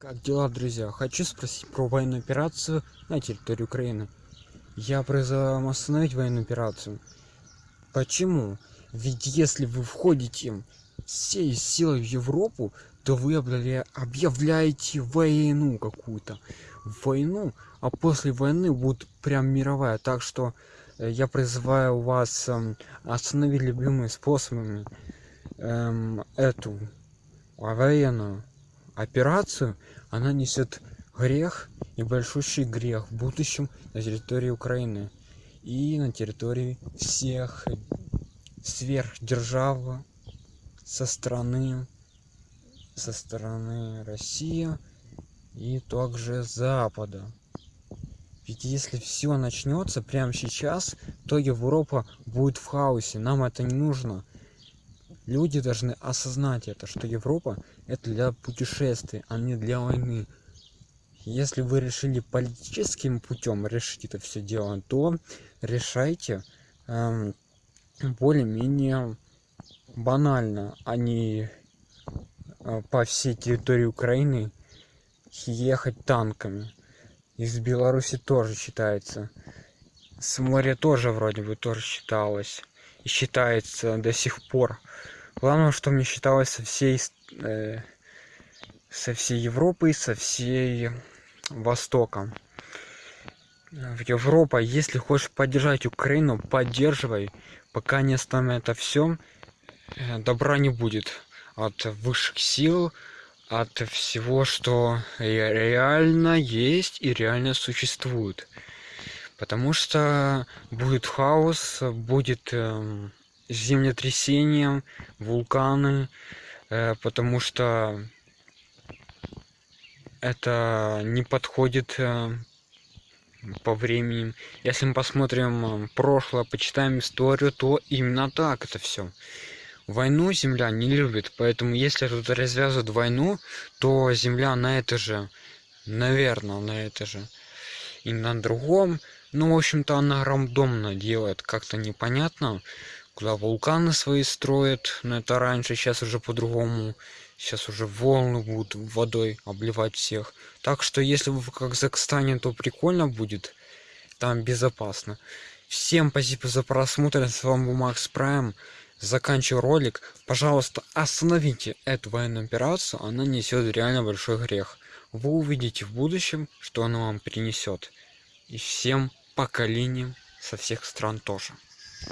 Как дела, друзья? Хочу спросить про военную операцию на территории Украины. Я призываю вам остановить военную операцию. Почему? Ведь если вы входите всей силой в Европу, то вы объявля... объявляете войну какую-то. Войну, а после войны будет прям мировая. Так что э, я призываю вас эм, остановить любыми способами эм, эту военную операцию, она несет грех и большущий грех в будущем на территории Украины и на территории всех сверхдержав со стороны со стороны России и также Запада. Ведь если все начнется прямо сейчас, то Европа будет в хаосе. Нам это не нужно люди должны осознать это что европа это для путешествий а не для войны. Если вы решили политическим путем решить это все дело то решайте эм, более-менее банально а не э, по всей территории украины ехать танками. Из беларуси тоже считается. С моря тоже вроде бы тоже считалось и считается до сих пор главное что мне считалось со всей э, со всей европы со всей востока в европа если хочешь поддержать украину поддерживай. Пока не остановят это все э, добра не будет. От высших сил от всего что реально есть и реально существует. Потому что будет хаос будет эм, землетрясения вулканы э, потому что это не подходит э, по времени. Если мы посмотрим прошлое почитаем историю то именно так это все войну земля не любит поэтому если тут развязывают войну то земля на это же наверное на это же и на другом. Ну в общем-то она рандомно делает как-то непонятно куда вулканы свои строят но это раньше сейчас уже по-другому. Сейчас уже волны будут водой обливать всех так что если вы в казахстане то прикольно будет там безопасно всем спасибо за просмотр. С вами был макс прайм. Заканчиваю ролик. Пожалуйста остановите эту военную операцию. Она несет реально большой грех. Вы увидите в будущем что она вам принесет. И всем поколениям со всех стран тоже